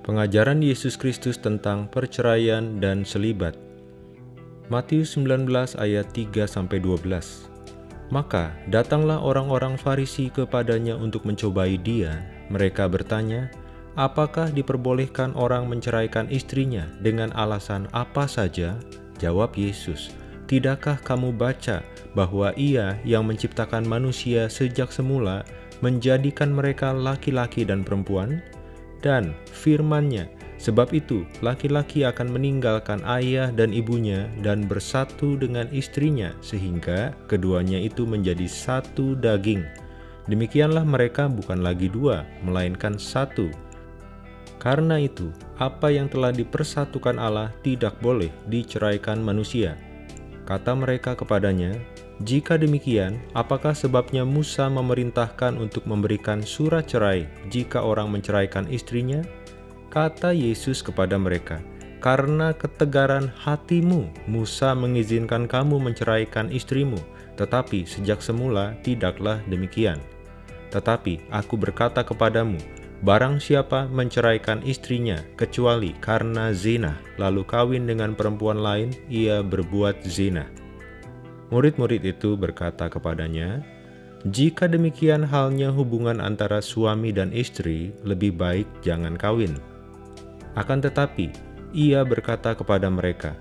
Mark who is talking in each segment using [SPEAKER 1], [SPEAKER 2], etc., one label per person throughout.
[SPEAKER 1] Pengajaran Yesus Kristus tentang perceraian dan selibat. Matius 19 ayat 3-12 Maka datanglah orang-orang Farisi kepadanya untuk mencobai dia. Mereka bertanya, Apakah diperbolehkan orang menceraikan istrinya dengan alasan apa saja? Jawab Yesus, Tidakkah kamu baca bahwa ia yang menciptakan manusia sejak semula menjadikan mereka laki-laki dan perempuan? Dan firman-Nya. Sebab itu, laki-laki akan meninggalkan ayah dan ibunya dan bersatu dengan istrinya, sehingga keduanya itu menjadi satu daging. Demikianlah mereka bukan lagi dua, melainkan satu. Karena itu, apa yang telah dipersatukan Allah tidak boleh diceraikan manusia. Kata mereka kepadanya, jika demikian, apakah sebabnya Musa memerintahkan untuk memberikan surat cerai jika orang menceraikan istrinya? Kata Yesus kepada mereka, Karena ketegaran hatimu, Musa mengizinkan kamu menceraikan istrimu, tetapi sejak semula tidaklah demikian. Tetapi aku berkata kepadamu, Barang siapa menceraikan istrinya kecuali karena zina, lalu kawin dengan perempuan lain, ia berbuat zina. Murid-murid itu berkata kepadanya, "Jika demikian halnya hubungan antara suami dan istri, lebih baik jangan kawin." Akan tetapi, ia berkata kepada mereka,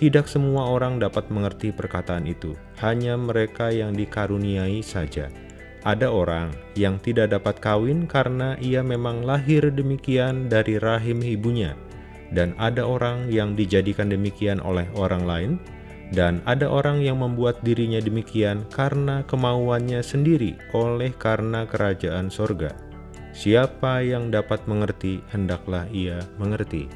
[SPEAKER 1] "Tidak semua orang dapat mengerti perkataan itu, hanya mereka yang dikaruniai saja." Ada orang yang tidak dapat kawin karena ia memang lahir demikian dari rahim ibunya, dan ada orang yang dijadikan demikian oleh orang lain dan ada orang yang membuat dirinya demikian karena kemauannya sendiri oleh karena kerajaan sorga. Siapa yang dapat mengerti, hendaklah ia mengerti.